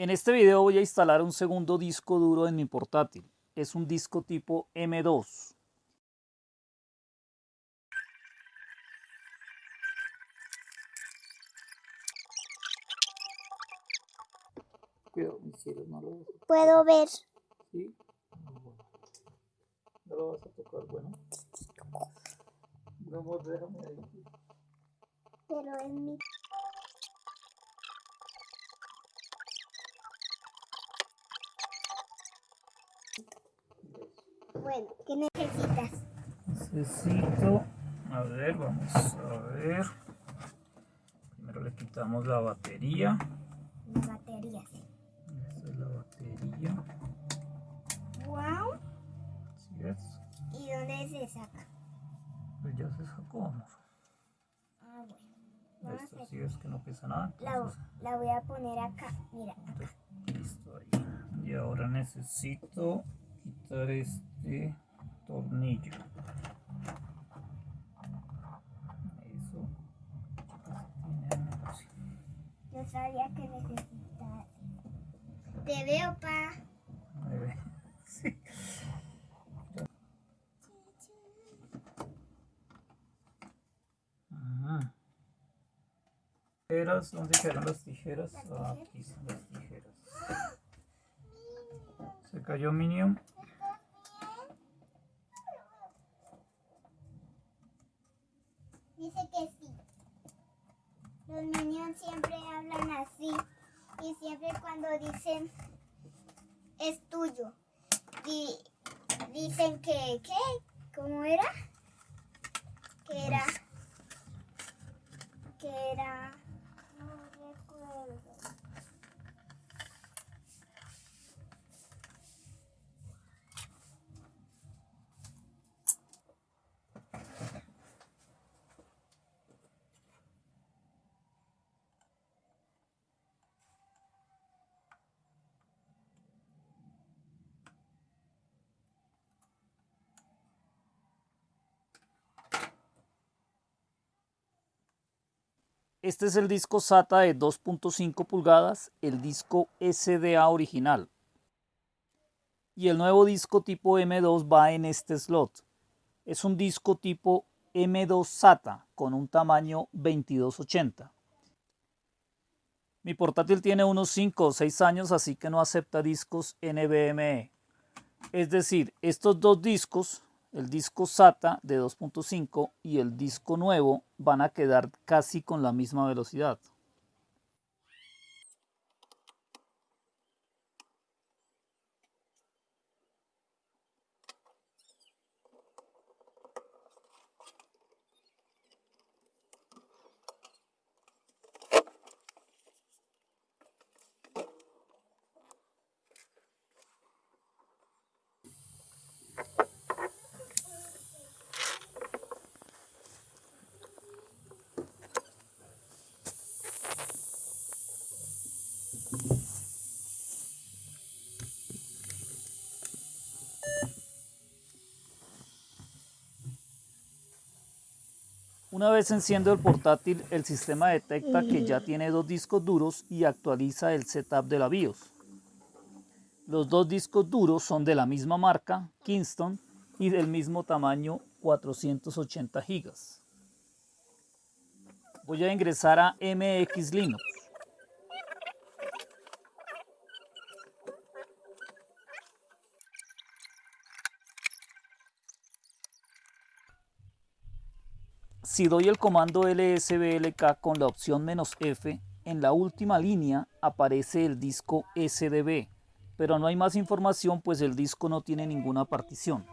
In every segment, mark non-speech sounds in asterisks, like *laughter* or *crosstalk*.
En este video voy a instalar un segundo disco duro en mi portátil. Es un disco tipo M2. Cuidado, mis cielos, no lo vas a Puedo ver. Sí. No lo vas a tocar, bueno. No, déjame ahí. Pero es mi. Bueno, ¿qué necesitas? Necesito, a ver, vamos a ver. Primero le quitamos la batería. Las baterías. Esta es la batería. Wow. Así es. ¿Y dónde se saca? Pues ya se sacó, amor. Ah, bueno. Vamos Esta a sí es que no pesa nada. la, entonces, la voy a poner acá. Mira. listo ahí. Y ahora necesito quitar este tornillo. Eso. Tiene así. Yo sabía que necesitas. Te veo, pa. *laughs* Sí. Ajá. Tijeras, ¿dónde quedaron las tijeras? Ah, aquí están las tijeras. Se cayó Minion. Dice que sí. Los minions siempre hablan así. Y siempre cuando dicen es tuyo. Y dicen que, ¿qué? ¿Cómo era? Que era. Que era. Este es el disco SATA de 2.5 pulgadas, el disco SDA original. Y el nuevo disco tipo M2 va en este slot. Es un disco tipo M2 SATA con un tamaño 2280. Mi portátil tiene unos 5 o 6 años, así que no acepta discos NVMe. Es decir, estos dos discos el disco SATA de 2.5 y el disco nuevo van a quedar casi con la misma velocidad. Una vez enciendo el portátil, el sistema detecta que ya tiene dos discos duros y actualiza el setup de la BIOS. Los dos discos duros son de la misma marca, Kingston, y del mismo tamaño, 480 GB. Voy a ingresar a MX Linux. Si doy el comando lsblk con la opción "-f", en la última línea aparece el disco SDB, pero no hay más información pues el disco no tiene ninguna partición.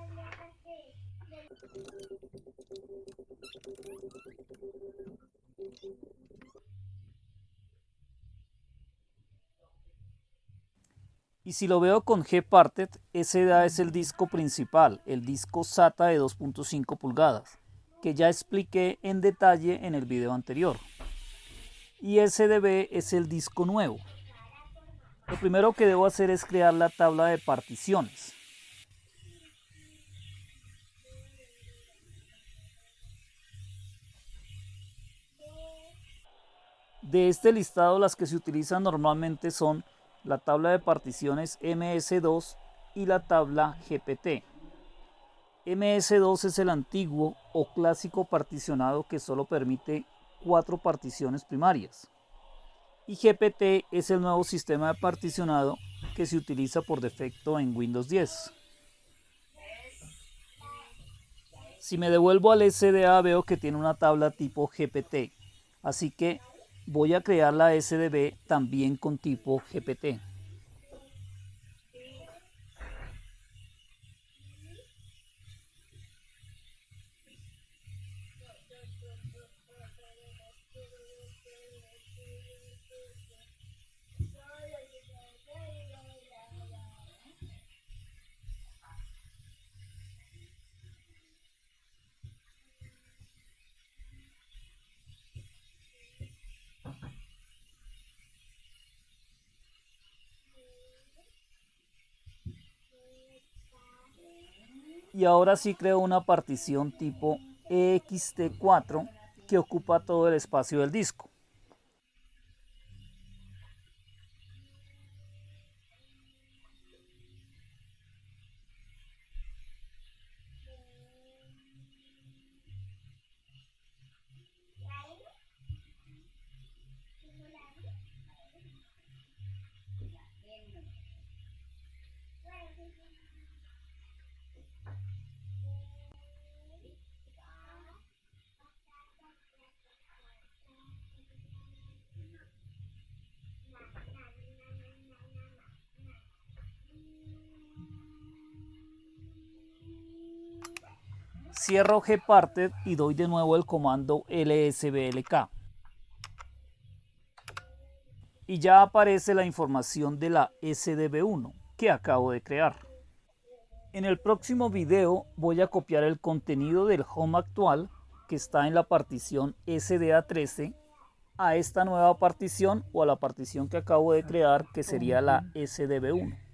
Y si lo veo con Gparted, SDA es el disco principal, el disco SATA de 2.5 pulgadas que ya expliqué en detalle en el video anterior. Y SDB es el disco nuevo. Lo primero que debo hacer es crear la tabla de particiones. De este listado las que se utilizan normalmente son la tabla de particiones MS2 y la tabla GPT. MS2 es el antiguo o clásico particionado que solo permite cuatro particiones primarias. Y GPT es el nuevo sistema de particionado que se utiliza por defecto en Windows 10. Si me devuelvo al SDA veo que tiene una tabla tipo GPT, así que voy a crear la SDB también con tipo GPT. Y ahora sí creo una partición tipo ext4 que ocupa todo el espacio del disco. Cierro gparted y doy de nuevo el comando lsblk. Y ya aparece la información de la SDB1 que acabo de crear. En el próximo video voy a copiar el contenido del home actual que está en la partición SDA13 a esta nueva partición o a la partición que acabo de crear que sería la SDB1.